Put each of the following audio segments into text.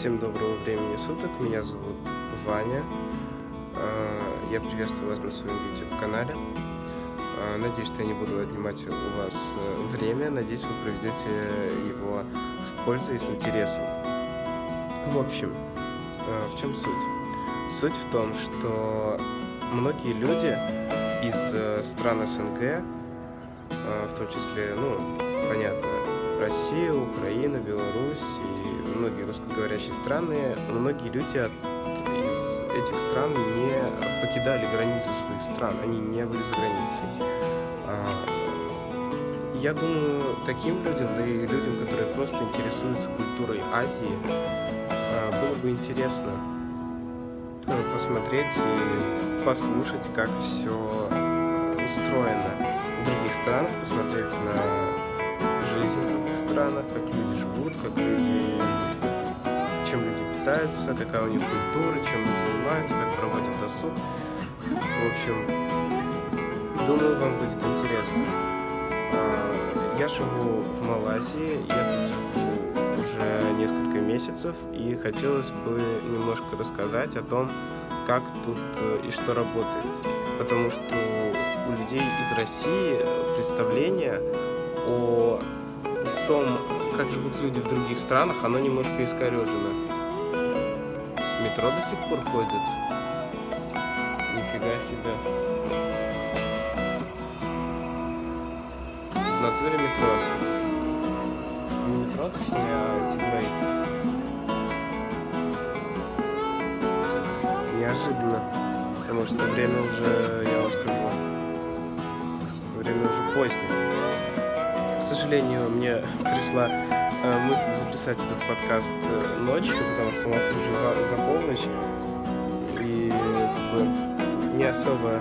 Всем доброго времени суток, меня зовут Ваня. А, я приветствую вас на своем YouTube-канале. А, надеюсь, что я не буду отнимать у вас э, время. Надеюсь, вы проведете его с пользой и с интересом. В общем, а, в чем суть? Суть в том, что многие люди из э, стран СНГ, в том числе, ну, понятно, Россия, Украина, Беларусь и многие русскоговорящие страны, многие люди от, из этих стран не покидали границы своих стран, они не были за границей. А, я думаю, таким людям, да и людям, которые просто интересуются культурой Азии, а, было бы интересно э, посмотреть и послушать, как все устроено в других странах, посмотреть на жизнь странах, как люди живут, как люди, чем люди питаются, какая у них культура, чем они занимаются, как проводят досуг. В общем, думаю, вам будет интересно. А, я живу в Малайзии, я тут уже несколько месяцев, и хотелось бы немножко рассказать о том, как тут э, и что работает. Потому что у людей из России представление о том, как живут люди в других странах, оно немножко искорежено. Метро до сих пор ходит. Нифига себе. В натуре метро. Не метро, точнее, а Сигвей. Неожиданно. Потому что время уже, я вам скажу, время уже позднее сожалению, мне пришла э, мысль записать этот подкаст э, ночью, потому что у нас уже за, за полночь. И как бы, не особо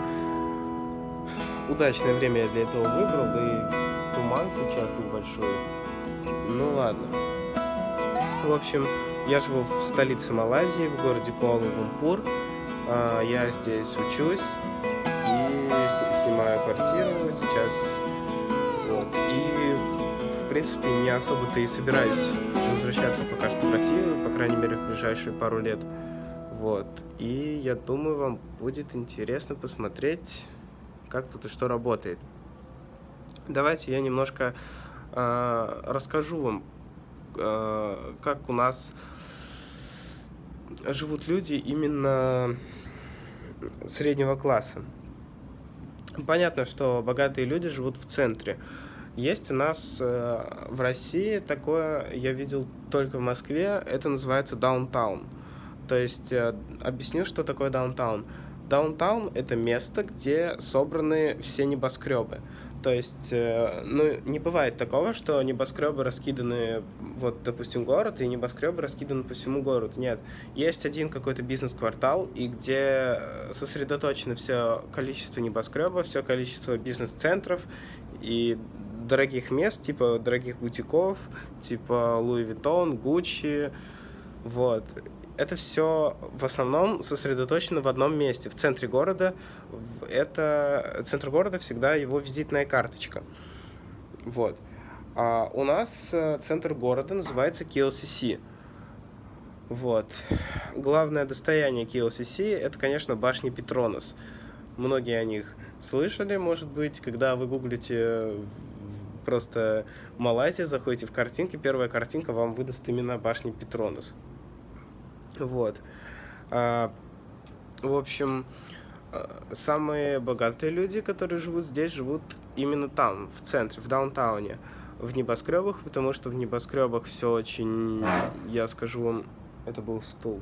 удачное время я для этого выбрал, да и туман сейчас небольшой. Ну ладно. В общем, я живу в столице Малайзии, в городе Куала-Лумпур. А, я здесь учусь и снимаю квартиру сейчас. Вот. И в принципе, не особо-то и собираюсь возвращаться пока что в Россию, по крайней мере, в ближайшие пару лет. Вот. И я думаю, вам будет интересно посмотреть, как тут и что работает. Давайте я немножко э, расскажу вам, э, как у нас живут люди именно среднего класса. Понятно, что богатые люди живут в центре, есть у нас э, в России такое, я видел только в Москве, это называется даунтаун. То есть, э, объясню, что такое даунтаун. Downtown – это место, где собраны все небоскребы. То есть, э, ну, не бывает такого, что небоскребы раскиданы, вот, допустим, город, и небоскребы раскиданы по всему городу. Нет. Есть один какой-то бизнес-квартал, и где сосредоточено все количество небоскребов, все количество бизнес-центров, и дорогих мест, типа дорогих бутиков, типа Louis Vuitton, Gucci, вот. Это все в основном сосредоточено в одном месте, в центре города. Это центр города всегда его визитная карточка. Вот. А у нас э, центр города называется KLCC. Вот. Главное достояние KLCC это, конечно, башня Петронос. Многие о них слышали, может быть, когда вы гуглите просто Малайзия, заходите в картинки, первая картинка вам выдаст именно башни Петронас. Вот. А, в общем, а, самые богатые люди, которые живут здесь, живут именно там, в центре, в даунтауне, в небоскребах, потому что в небоскребах все очень, я скажу вам, это был стул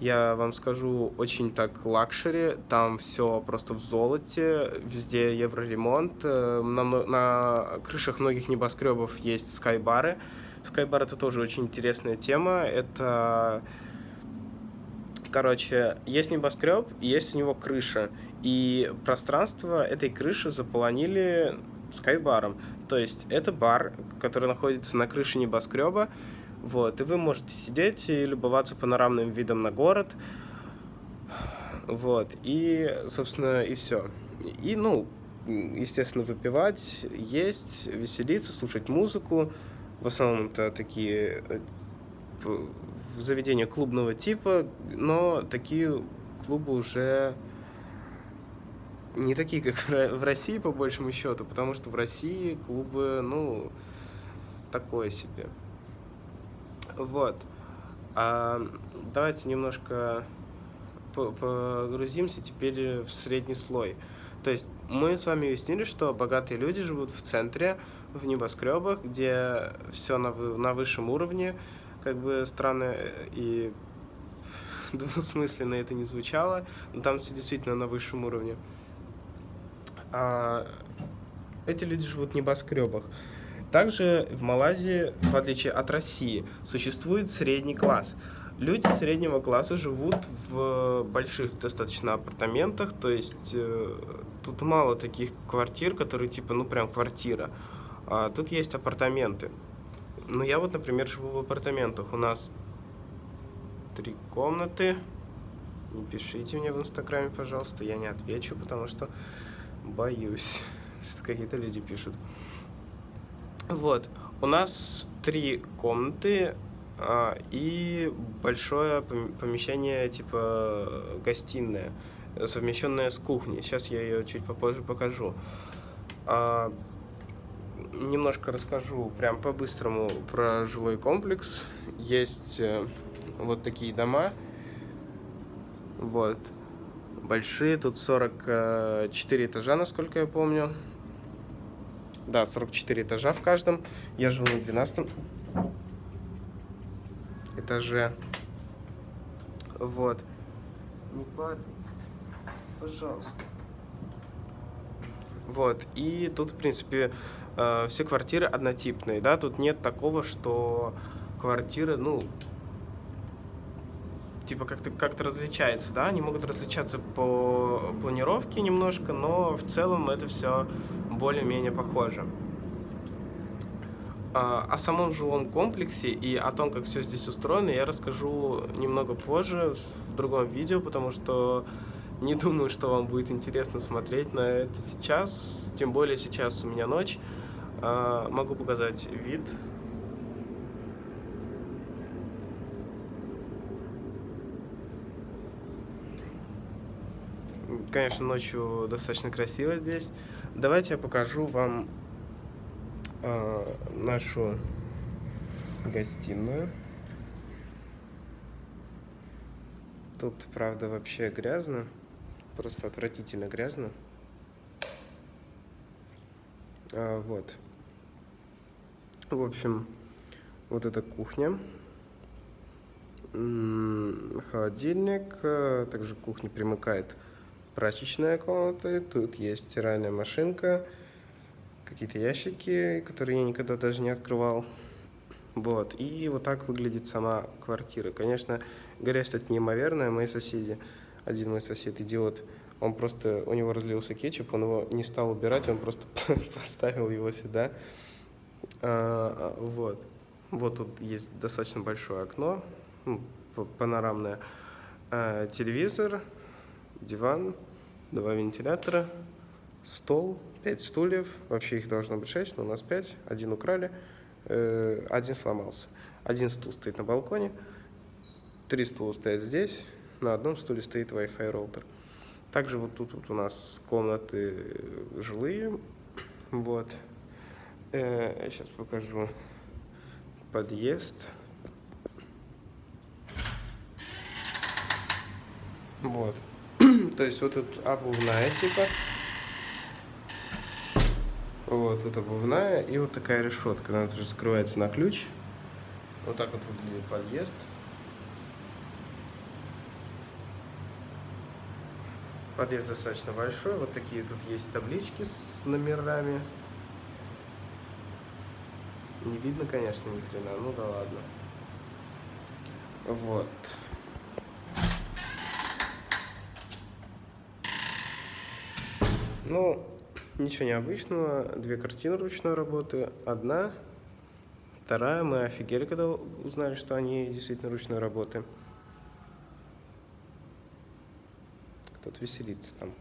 я вам скажу, очень так luxury, там все просто в золоте, везде евроремонт, э, на, на крышах многих небоскребов есть скайбары. Скайбар это тоже очень интересная тема, это, короче, есть небоскреб, есть у него крыша, и пространство этой крыши заполонили скайбаром. То есть это бар, который находится на крыше небоскреба, вот, и вы можете сидеть и любоваться панорамным видом на город. Вот, и, собственно, и все. И, ну, естественно, выпивать, есть, веселиться, слушать музыку. В основном это такие э, в заведение клубного типа, но такие клубы уже не такие, как в России, по большему счету, потому что в России клубы, ну, такое себе. Вот. А давайте немножко погрузимся теперь в средний слой. То есть мы с вами уяснили, что богатые люди живут в центре, в небоскребах, где все на, на высшем уровне, как бы странно и двусмысленно это не звучало, но там все действительно на высшем уровне. А эти люди живут в небоскребах. Также в Малайзии, в отличие от России, существует средний класс. Люди среднего класса живут в больших достаточно апартаментах, то есть э, тут мало таких квартир, которые типа, ну прям квартира. А тут есть апартаменты. Ну я вот, например, живу в апартаментах. У нас три комнаты. Не пишите мне в инстаграме, пожалуйста, я не отвечу, потому что боюсь, что какие-то люди пишут. Вот, у нас три комнаты а, и большое помещение, типа гостиная, совмещенная с кухней. Сейчас я ее чуть попозже покажу. А, немножко расскажу прям по-быстрому про жилой комплекс. Есть э, вот такие дома. Вот. Большие, тут 44 этажа, насколько я помню. Да, 44 этажа в каждом. Я живу на 12 этаже. Вот. Не падай. Пожалуйста. Вот. И тут, в принципе, э, все квартиры однотипные, да, тут нет такого, что квартиры, ну, типа как-то как, -то, различается, да, они могут различаться по планировке немножко, но в целом это все более-менее похоже. А, о самом жилом комплексе и о том, как все здесь устроено, я расскажу немного позже, в другом видео, потому что не думаю, что вам будет интересно смотреть на это сейчас, тем более сейчас у меня ночь. А, могу показать вид Конечно, ночью достаточно красиво здесь. Давайте я покажу вам э, нашу гостиную. Тут, правда, вообще грязно. Просто отвратительно грязно. А, вот. В общем, вот эта кухня. Холодильник. А, также к кухне примыкает прачечная комната, тут есть стиральная машинка, какие-то ящики, которые я никогда даже не открывал. Вот, и вот так выглядит сама квартира. Конечно, грязь тут неимоверная, мои соседи, один мой сосед, идиот, он просто, у него разлился кетчуп, он его не стал убирать, он просто поставил его сюда. А, вот. Вот тут есть достаточно большое окно, панорамное. А, телевизор, диван, два вентилятора, стол, пять стульев. Вообще их должно быть шесть, но у нас пять. Один украли, э, один сломался. Один стул стоит на балконе, три стула стоят здесь, на одном стуле стоит Wi-Fi роутер. Также вот тут вот у нас комнаты жилые. Вот. Э, я сейчас покажу подъезд. Вот. То есть вот тут обувная типа. Вот, тут обувная и вот такая решетка. Она тоже закрывается на ключ. Вот так вот выглядит подъезд. Подъезд достаточно большой. Вот такие тут есть таблички с номерами. Не видно, конечно, ни хрена. Ну да ладно. Вот. Ну, ничего необычного. Две картины ручной работы. Одна, вторая. Мы офигели, когда узнали, что они действительно ручной работы. Кто-то веселится там.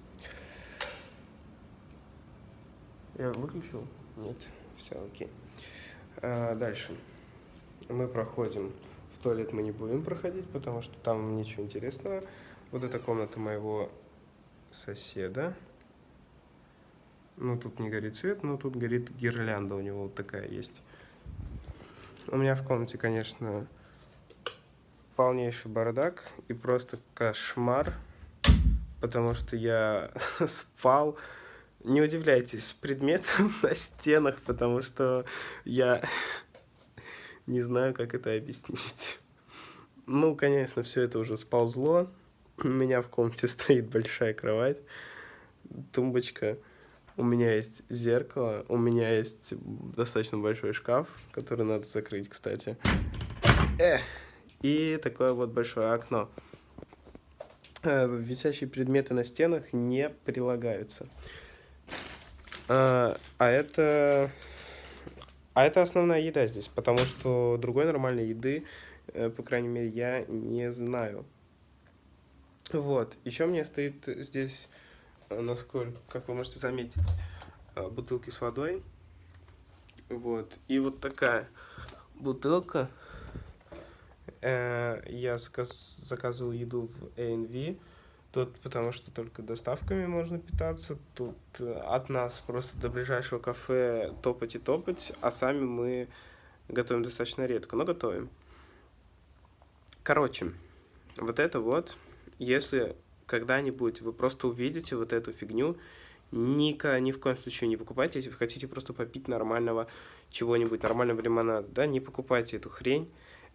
Я выключил? Нет. Все, окей. А, дальше. Мы проходим туалет мы не будем проходить, потому что там ничего интересного. Вот эта комната моего соседа. Ну, тут не горит свет, но тут горит гирлянда у него вот такая есть. У меня в комнате, конечно, полнейший бардак и просто кошмар, потому что я спал, не удивляйтесь, с предметом на стенах, потому что я не знаю, как это объяснить. Ну, конечно, все это уже сползло. У меня в комнате стоит большая кровать, тумбочка. У меня есть зеркало, у меня есть достаточно большой шкаф, который надо закрыть, кстати. Эх! И такое вот большое окно. Э, висящие предметы на стенах не прилагаются. А, а это... А это основная еда здесь, потому что другой нормальной еды, э, по крайней мере, я не знаю. Вот. Еще мне стоит здесь, э, насколько, как вы можете заметить, бутылки с водой. Вот. И вот такая бутылка Э, я заказ, заказывал еду в ANV. Тут потому что только доставками можно питаться. Тут э, от нас просто до ближайшего кафе топать и топать, а сами мы готовим достаточно редко, но готовим. Короче, вот это вот, если когда-нибудь вы просто увидите вот эту фигню, Ника ни в коем случае не покупайте, если вы хотите просто попить нормального чего-нибудь, нормального лимонада, да, не покупайте эту хрень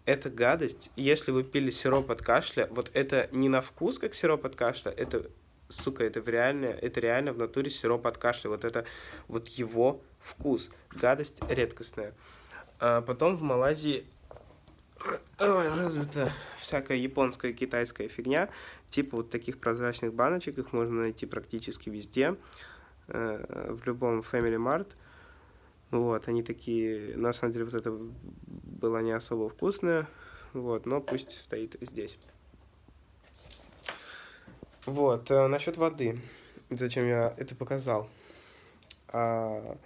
эта гадость, если вы пили сироп от кашля, вот это не на вкус, как сироп от кашля, это, сука, это реально, это реально в натуре сироп от кашля, вот это, вот его вкус, гадость редкостная. А потом в Малайзии развита всякая японская, китайская фигня, типа вот таких прозрачных баночек, их можно найти практически везде, э, в любом Family Mart, вот, они такие, на самом деле, вот это было не особо вкусное, вот, но пусть стоит здесь. Вот, э, насчет воды, зачем я это показал. А,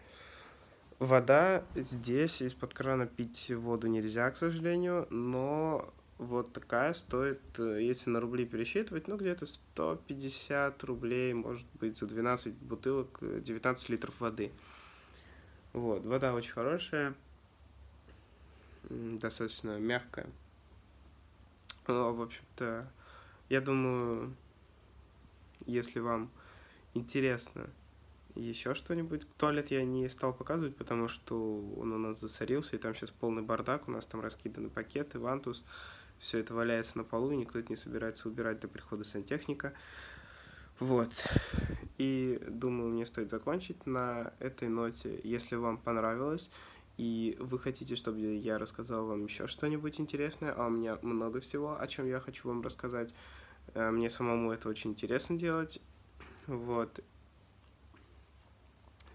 вода здесь, из-под крана пить воду нельзя, к сожалению, но вот такая стоит, э, если на рубли пересчитывать, ну, где-то 150 рублей, может быть, за 12 бутылок, 19 э, литров воды. Вот, вода очень хорошая, достаточно мягкая. Ну, в общем-то, я думаю, если вам интересно еще что-нибудь, туалет я не стал показывать, потому что он у нас засорился, и там сейчас полный бардак, у нас там раскиданы пакеты, вантус, все это валяется на полу, и никто это не собирается убирать до прихода сантехника. Вот. И думаю, мне стоит закончить на этой ноте. Если вам понравилось, и вы хотите, чтобы я рассказал вам еще что-нибудь интересное, а у меня много всего, о чем я хочу вам рассказать. Э, мне самому это очень интересно делать. Вот.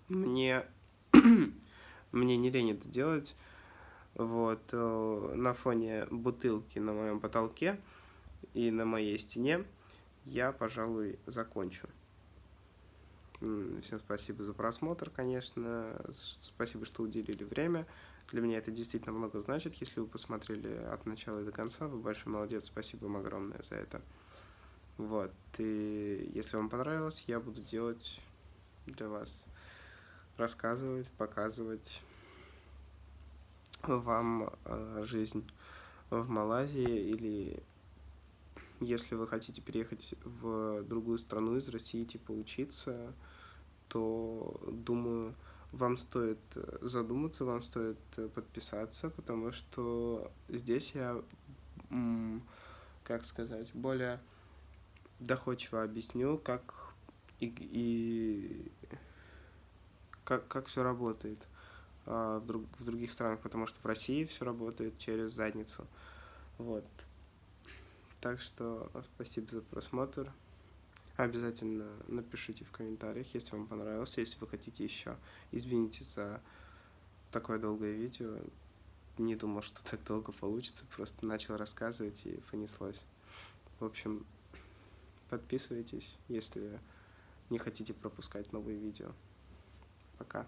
Мне, мне не лень это делать. Вот. Э, на фоне бутылки на моем потолке и на моей стене я, пожалуй, закончу. Всем спасибо за просмотр, конечно. Спасибо, что уделили время. Для меня это действительно много значит. Если вы посмотрели от начала до конца, вы большой молодец. Спасибо вам огромное за это. Вот. И если вам понравилось, я буду делать для вас, рассказывать, показывать вам э, жизнь в Малайзии или если вы хотите переехать в другую страну из России, типа учиться, то, думаю, вам стоит задуматься, вам стоит подписаться, потому что здесь я, как сказать, более доходчиво объясню, как и, и как, как все работает а, в, в других странах, потому что в России все работает через задницу. Вот. Так что спасибо за просмотр. Обязательно напишите в комментариях, если вам понравилось, если вы хотите еще. Извините за такое долгое видео. Не думал, что так долго получится, просто начал рассказывать и понеслось. В общем, подписывайтесь, если не хотите пропускать новые видео. Пока.